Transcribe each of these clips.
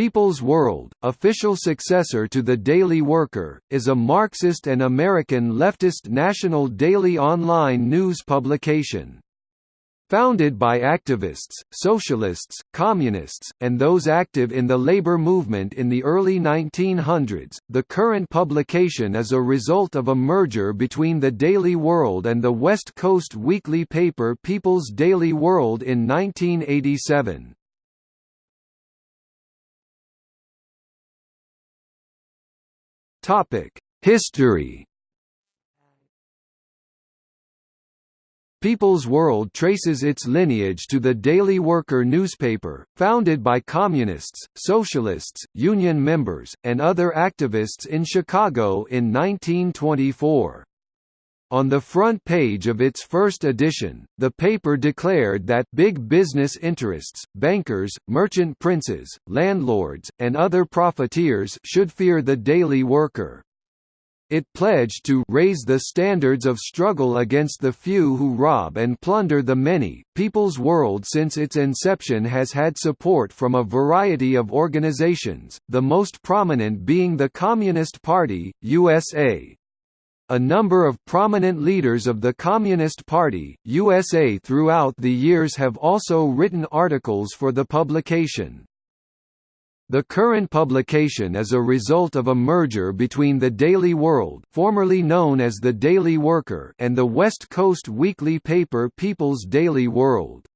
People's World, official successor to The Daily Worker, is a Marxist and American leftist national daily online news publication. Founded by activists, socialists, communists, and those active in the labor movement in the early 1900s, the current publication is a result of a merger between the Daily World and the West Coast weekly paper People's Daily World in 1987. History People's World traces its lineage to the Daily Worker newspaper, founded by communists, socialists, union members, and other activists in Chicago in 1924. On the front page of its first edition, the paper declared that big business interests, bankers, merchant princes, landlords, and other profiteers should fear the daily worker. It pledged to raise the standards of struggle against the few who rob and plunder the many. People's World since its inception has had support from a variety of organizations, the most prominent being the Communist Party, USA. A number of prominent leaders of the Communist Party, USA throughout the years have also written articles for the publication. The current publication is a result of a merger between the Daily World formerly known as the Daily Worker and the West Coast weekly paper People's Daily World.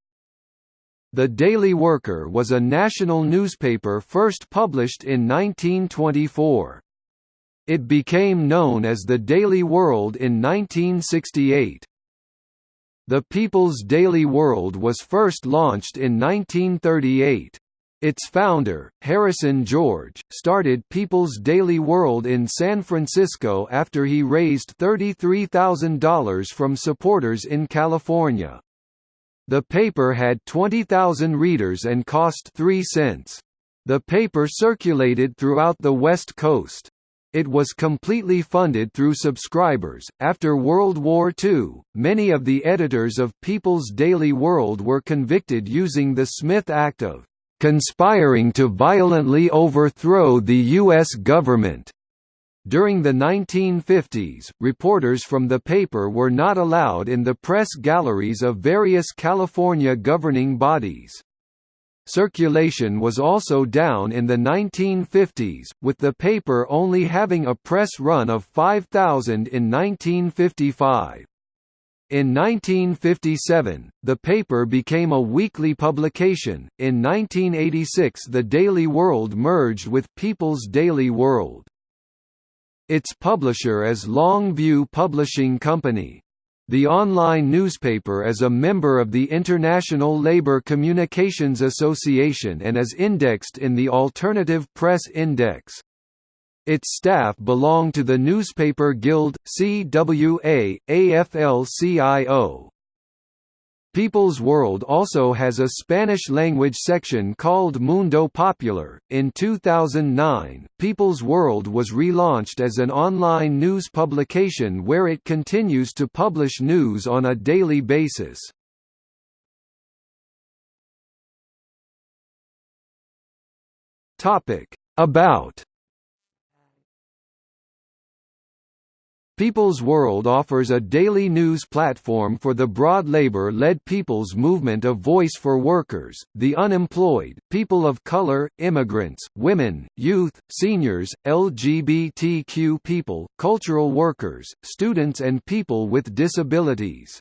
The Daily Worker was a national newspaper first published in 1924. It became known as the Daily World in 1968. The People's Daily World was first launched in 1938. Its founder, Harrison George, started People's Daily World in San Francisco after he raised $33,000 from supporters in California. The paper had 20,000 readers and cost 3 cents. The paper circulated throughout the West Coast. It was completely funded through subscribers. After World War II, many of the editors of People's Daily World were convicted using the Smith Act of conspiring to violently overthrow the U.S. government. During the 1950s, reporters from the paper were not allowed in the press galleries of various California governing bodies. Circulation was also down in the 1950s, with the paper only having a press run of 5,000 in 1955. In 1957, the paper became a weekly publication. In 1986, the Daily World merged with People's Daily World. Its publisher is Longview Publishing Company. The online newspaper is a member of the International Labour Communications Association and is indexed in the Alternative Press Index. Its staff belong to the Newspaper Guild, CWA, AFL-CIO. People's World also has a Spanish-language section called Mundo Popular. In 2009, People's World was relaunched as an online news publication where it continues to publish news on a daily basis. Topic: About People's World offers a daily news platform for the broad labor-led people's movement of voice for workers, the unemployed, people of color, immigrants, women, youth, seniors, LGBTQ people, cultural workers, students and people with disabilities.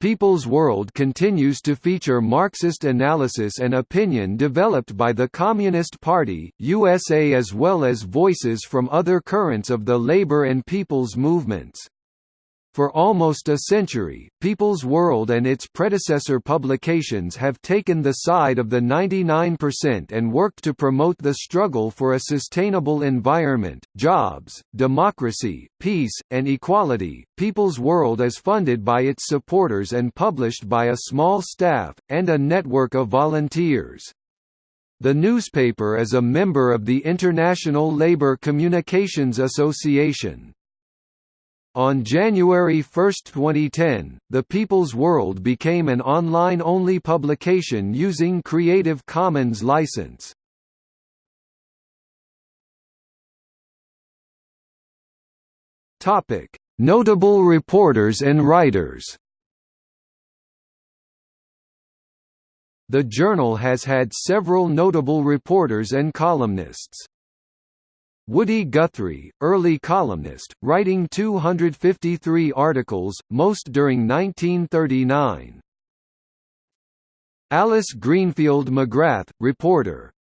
People's World continues to feature Marxist analysis and opinion developed by the Communist Party, USA as well as voices from other currents of the labor and people's movements. For almost a century, People's World and its predecessor publications have taken the side of the 99% and worked to promote the struggle for a sustainable environment, jobs, democracy, peace, and equality. People's World is funded by its supporters and published by a small staff, and a network of volunteers. The newspaper is a member of the International Labour Communications Association. On January 1, 2010, The People's World became an online-only publication using Creative Commons license. Topic: Notable reporters and writers. The journal has had several notable reporters and columnists. Woody Guthrie, early columnist, writing 253 articles, most during 1939. Alice Greenfield McGrath, reporter,